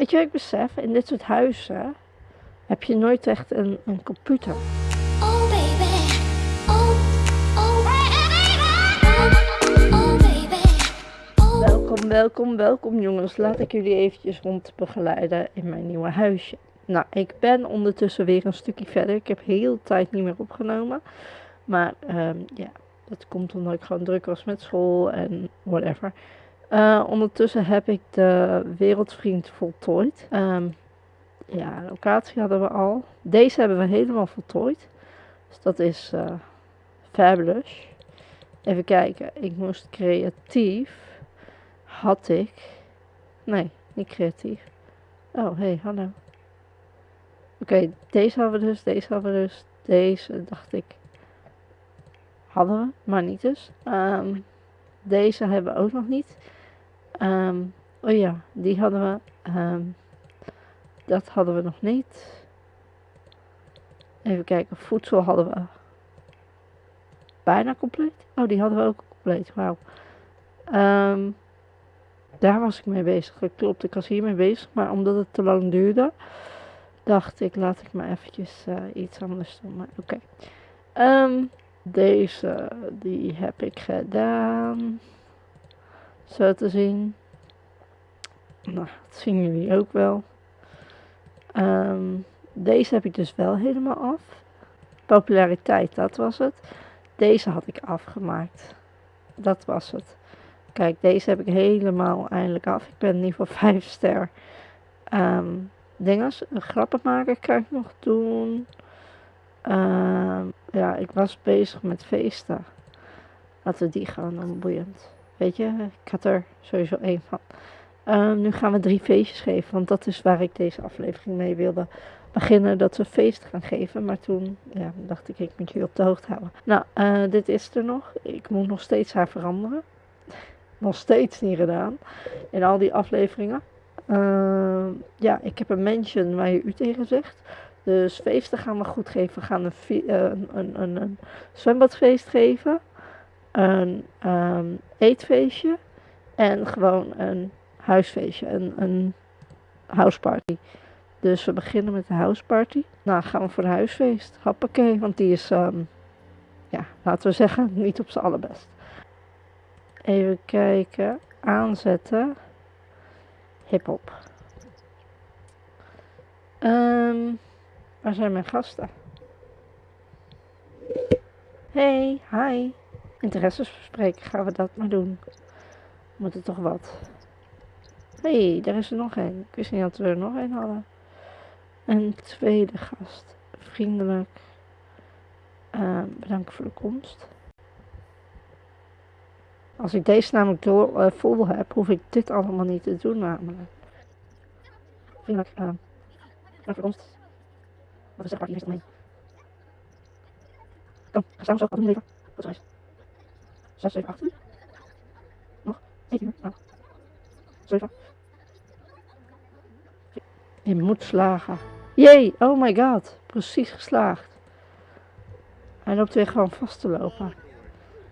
Weet je wat ik besef? In dit soort huizen heb je nooit echt een, een computer. Oh baby, oh, oh baby, oh baby, oh Welkom, welkom, welkom jongens. Laat ik jullie eventjes rond begeleiden in mijn nieuwe huisje. Nou, ik ben ondertussen weer een stukje verder. Ik heb heel de tijd niet meer opgenomen. Maar ehm, ja, dat komt omdat ik gewoon druk was met school en whatever. Eh, ondertussen heb ik de Wereldvriend voltooid. Ehm, ja, locatie hadden we al. Deze hebben we helemaal voltooid. Dus dat is eh, fabulous. Even kijken. Ik moest creatief. Had ik. Nee, niet creatief. Oh, hey, hallo. Oké, deze hadden we dus. Deze hadden we dus. Deze dacht ik. Hadden we, maar niet dus. Ehm, deze hebben we ook nog niet. Ehm, oh ja, die hadden we. Ehm, dat hadden we nog niet. Even kijken, voedsel hadden we bijna compleet. Oh, die hadden we ook compleet. Wauw. Ehm, daar was ik mee bezig. Klopt, ik was hiermee bezig. Maar omdat het te lang duurde, dacht ik, laat ik maar eventjes eh, iets anders doen. Maar oké. Deze, die heb ik gedaan. Zo te zien. Nou, dat zien jullie ook wel. Ehm, deze heb ik dus wel helemaal af. Populariteit, dat was het. Deze had ik afgemaakt. Dat was het. Kijk, deze heb ik helemaal eindelijk af. Ik ben in ieder geval 5 ster. Ehm dinges, een grappenmaker kan ik nog doen. Ehm, ja, ik was bezig met feesten. Laten we die gaan doen, boeiend. Weet je, ik had er sowieso één van. Ehm, nu gaan we drie feestjes geven, want dat is waar ik deze aflevering mee wilde beginnen. Dat we feest gaan geven, maar toen ja, dacht ik, ik moet jullie op de hoogte houden. Nou, eh, dit is er nog. Ik moet nog steeds haar veranderen. nog steeds niet gedaan. In al die afleveringen. Ehm, ja, ik heb een mention waar je u tegen zegt. Dus feesten gaan we goed geven. We gaan een, eh, een, een zwembadfeest geven. Een ehm, eetfeestje. En gewoon een huisfeestje. Een, een houseparty. Dus we beginnen met de houseparty. Nou, gaan we voor een huisfeest. Hoppakee, want die is, ehm, ja, laten we zeggen, niet op zijn allerbest. Even kijken. Aanzetten. Hip-hop. Ehm, waar zijn mijn gasten? Hey, hi. Interesses bespreken, gaan we dat maar doen. Moet er toch wat. Hey, daar is er nog één. Ik wist niet dat we er nog één hadden. Een tweede gast. Vriendelijk. Ehm, bedankt voor de komst. Als ik deze namelijk door, eh, vol heb, hoef ik dit allemaal niet te doen namelijk. Vriendelijk. ehm bedankt voor de komst. Wat is maar hier mee? Kom, ga samen zo. Wat is. 6, 7, 8 uur. Nog 1 uur. Nou. 7. Je moet slagen. Jee, oh my god. Precies geslaagd. Hij loopt weer gewoon vast te lopen.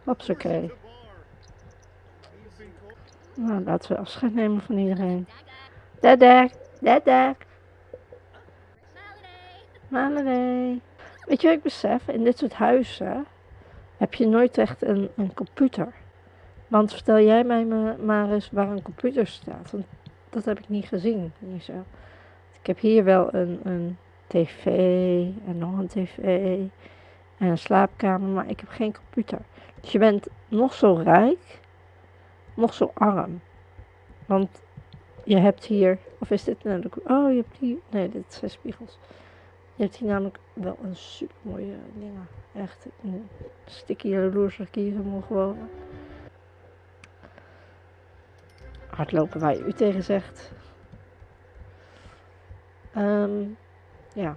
Hopsakee. Nou, laten we afscheid nemen van iedereen. Dadak, dadak. Holiday. Weet je wat ik besef? In dit soort huizen heb je nooit echt een, een computer. Want vertel jij mij ma- maar eens waar een computer staat. Want dat heb ik niet gezien. Niet zo. Ik heb hier wel een, een tv en nog een tv en een slaapkamer, maar ik heb geen computer. Dus je bent nog zo rijk, nog zo arm. Want je hebt hier, of is dit nou de, oh je hebt hier, nee dit zijn spiegels. Je hebt hier namelijk wel een super mooie dingen. Echt, een sticky jaloers ik hier wonen. Hardlopen waar je u tegen zegt. Ehm, ja.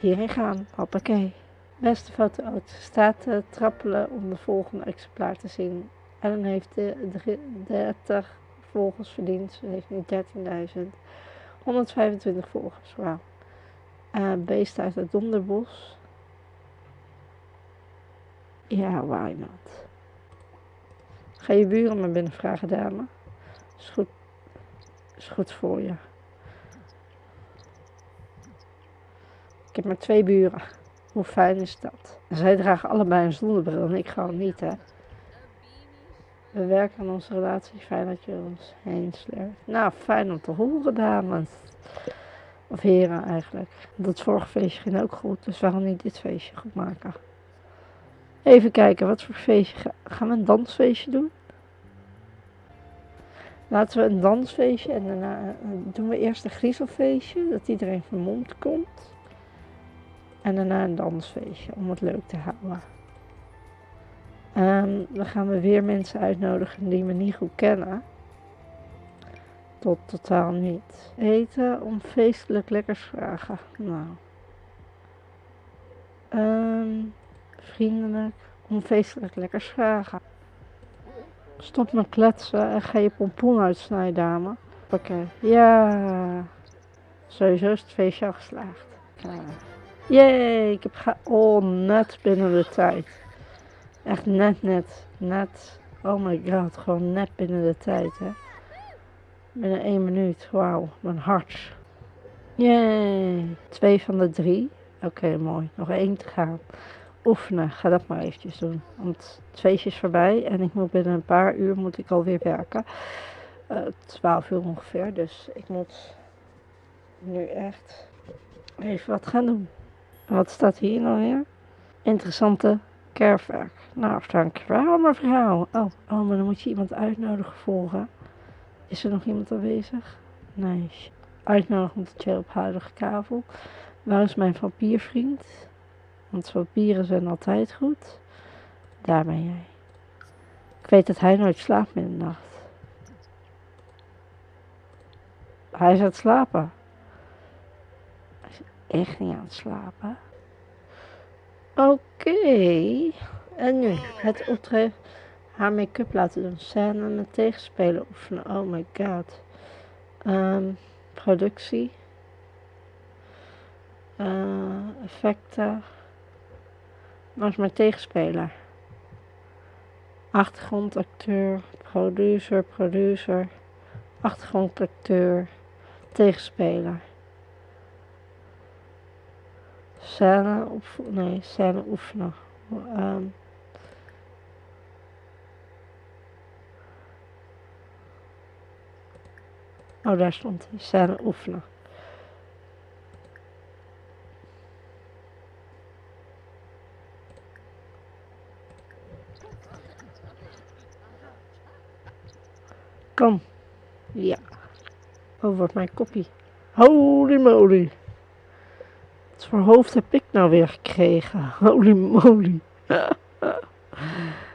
Hierin gaan, hoppakee. Beste foto uit. Staat te trappelen om de volgende exemplaar te zien. Ellen heeft de, drie- 30 volgers verdiend. Ze heeft nu 13.000. 125 volgers, wauw. Eh beest uit het donderbos. Ja, why not? Ga je buren maar binnen vragen, dame. Is goed. Is goed voor je. Ik heb maar twee buren. Hoe fijn is dat? Zij dragen allebei een zonnebril en ik gewoon niet, hè. We werken aan onze relatie. Fijn dat je ons heen sleurt. Nou, fijn om te horen, dames. Of heren eigenlijk. Dat vorige feestje ging ook goed, dus waarom niet dit feestje goed maken? Even kijken, wat voor feestje ga- gaan we een dansfeestje doen? Laten we een dansfeestje en daarna eh, doen we eerst een griezelfeestje, dat iedereen vermomd komt. En daarna een dansfeestje om het leuk te houden. Ehm, dan gaan we weer mensen uitnodigen die we niet goed kennen. Tot totaal niet. Eten om feestelijk lekkers vragen. Nou. Ehm, vriendelijk om feestelijk lekkers vragen. Stop met kletsen en ga je pompoen uitsnijden, dame. Oké. Ja. Sowieso is het feestje al geslaagd. Klaar. Jee, ik heb ga... Oh, net binnen de tijd. Echt net, net, net. Oh my god, gewoon net binnen de tijd, hè. Binnen één minuut, wauw, mijn hart. Yay, twee van de drie. Oké, mooi. Nog één te gaan. Oefenen, ga dat maar eventjes doen. Want het feestje is voorbij en ik moet binnen een paar uur moet ik alweer werken. Eh, Twaalf uur ongeveer, dus ik moet nu echt even wat gaan doen. En wat staat hier nou weer? Interessante kerfwerk. Nou, dankjewel mevrouw. Oh, oh, maar dan moet je iemand uitnodigen volgen. Is er nog iemand aanwezig? Nee. Uitnodigen om te chillen op huidige kavel. Waar is mijn vampiervriend? Want vampieren zijn altijd goed. Daar ben jij. Ik weet dat hij nooit slaapt in nacht. Hij is aan het slapen. Hij is echt niet aan het slapen. Oké. En nu het optreden. Haar make-up laten doen. Scène met tegenspeler oefenen. Oh my god. Ehm, productie. Eh, effecten. Waar is mijn tegenspeler? Achtergrondacteur. Producer. Producer. Achtergrondacteur. Tegenspeler. Scène oefenen. Nee, scène oefenen. Ehm, oh, daar stond hij. Scène oefenen. Kom. Ja. Oh, wordt mijn koppie. Holy moly. Wat voor hoofd heb ik nou weer gekregen? Holy moly.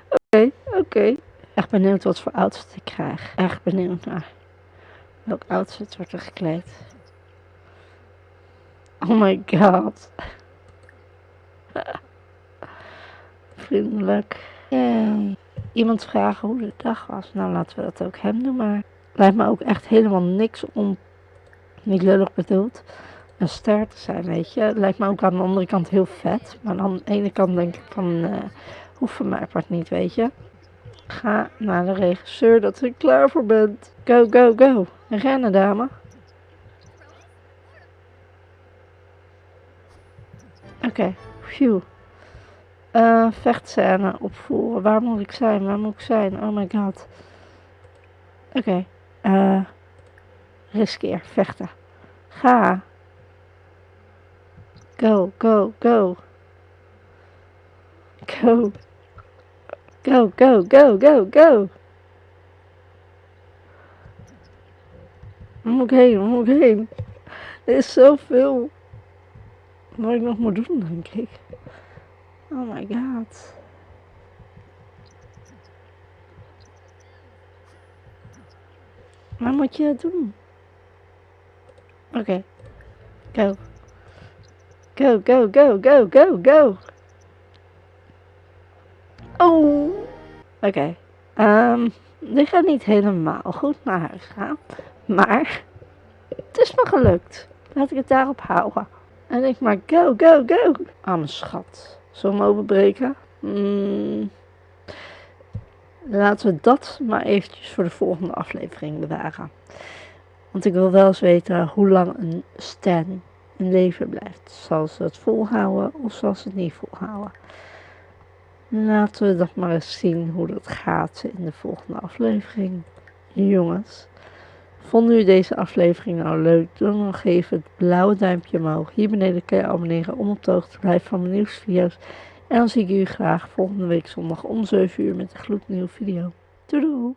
Oké, oké. Echt benieuwd wat voor outfit ik krijg. Echt benieuwd naar. Welk outfit wordt er gekleed? Oh my god. Vriendelijk. Yay. Iemand vragen hoe de dag was. Nou, laten we dat ook hem doen, maar... Lijkt me ook echt helemaal niks om... Niet lullig bedoeld een ster te zijn, weet je. Lijkt me ook aan de andere kant heel vet. Maar aan de ene kant denk ik van, eh hoeft voor mij part niet, weet je. Ga naar de regisseur dat je klaar voor bent. Go, go, go. Rennen, dame. Oké, phew. Eh, vechtscène opvoeren. Waar moet ik zijn? Waar moet ik zijn? Oh my god. Oké. eh riskeer. Vechten. Ga. Go, go, go. Go. Go, go, go, go, go. Waar moet ik heen? Waar moet ik heen? Er is zoveel wat ik nog moet doen, denk ik. Oh my god. Waar moet je het doen? Oké. Go. Go, go, go, go, go, go. Oh. Oké. Ehm, dit gaat niet helemaal goed naar huis gaan. Maar het is me gelukt. Laat ik het daarop houden. En ik maar go, go, go. Ah, mijn schat. Zullen we hem openbreken? Mm. Laten we dat maar eventjes voor de volgende aflevering bewaren. Want ik wil wel eens weten hoe lang een stan in leven blijft. Zal ze het volhouden of zal ze het niet volhouden? Laten we dat maar eens zien hoe dat gaat in de volgende aflevering. Jongens, vonden jullie deze aflevering nou leuk? Doe dan even het blauwe duimpje omhoog. Hier beneden kun je abonneren om op de hoogte te blijven van mijn nieuwsvideo's. En dan zie ik jullie graag volgende week zondag om 7 uur met een gloednieuwe video. Doei!